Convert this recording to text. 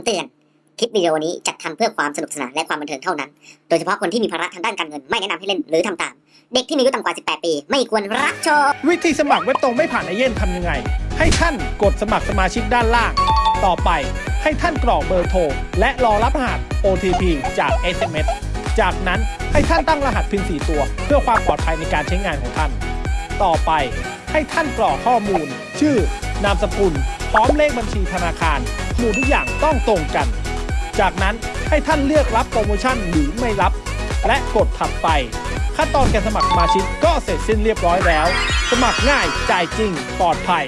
ำเตือน คลิปวิดีโอนี้จัดทำเพื่อความสนุกสนานและความบันเทิงเท่านั้น โดยเฉพาะคนที่มีภาระทางด้านการเงินไม่แนะนำให้เล่นหรือทำตาม เด็กที่มีอายุต่ำกว่า 18 ปี ไม่ควรรับชม วิธีสมัครเว็บตรงไม่ผ่านไอเย่นทำยังไง ให้ท่านกดสมัครสมาชิกด้านล่าง ต่อไปให้ท่านกรอกเบอร์โทรและรอรับรหัส OTP จาก SMS จากนั้นให้ท่านตั้งรหัสพิน4ตัว เพื่อความปลอดภัยในการใช้งานของท่าน ต่อไป ให้ท่านกรอกข้อมูล ชื่อนามสกุล พร้อมเลขบัญชีธนาคารหมู่ทุกอย่างต้องตรงกัน จากนั้นให้ท่านเลือกรับโปรโมชั่นหรือไม่รับ และกดถัดไป ขั้นตอนการสมัครสมาชิกก็เสร็จสิ้นเรียบร้อยแล้ว สมัครง่ายจ่ายจริงปลอดภัย